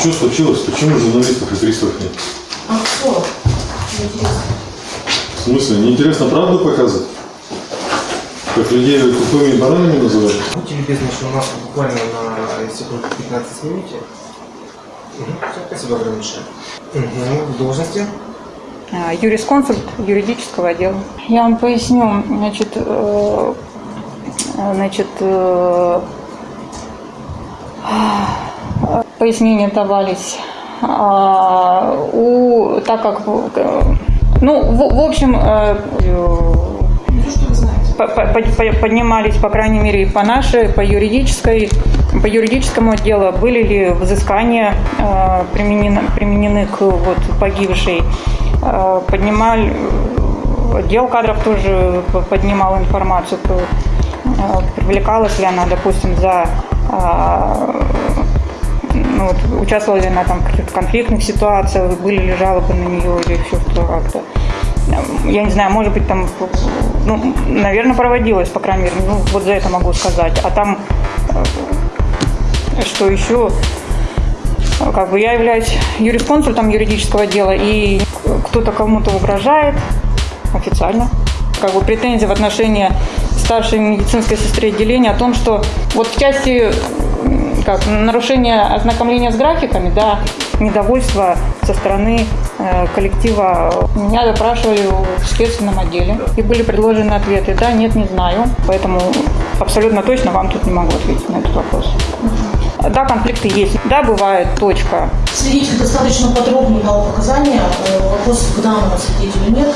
Что случилось? Почему журналистов и приставов нет? А кто? Интересно. В смысле, неинтересно правду показывать? Как людей тупыми и банальными называют? Будьте любезны, что у нас буквально на секунду 15 снимите. Угу. Спасибо огромное. Угу. В должности? А, юрисконсульт юридического отдела. Я вам поясню, значит, э, значит, э, пояснения давались. А, У, так как, ну, в, в общем, э, поднимались, по крайней мере, по нашей, по юридической, по юридическому отделу, были ли взыскания э, применены, применены к вот, погибшей. Э, поднимали, отдел кадров тоже поднимал информацию, э, привлекалась ли она, допустим, за э, ну, вот, участвовала ли она там в каких-то конфликтных ситуациях, были ли жалобы на нее или еще что как-то. Я не знаю, может быть, там, ну, наверное, проводилось, по крайней мере, ну, вот за это могу сказать. А там, э, что еще, как бы я являюсь юрисконсультом юридического дела, и кто-то кому-то угрожает официально. Как бы претензии в отношении старшей медицинской сестры отделения о том, что вот в части как, нарушения ознакомления с графиками, да, недовольство со стороны э, коллектива. Меня допрашивали в следственном отделе, и были предложены ответы. Да, нет, не знаю. Поэтому абсолютно точно вам тут не могу ответить на этот вопрос. Да, конфликты есть. Да, бывает, точка. Свидетель достаточно подробно дал показания. Э, Вопрос к данному свидетелю нет.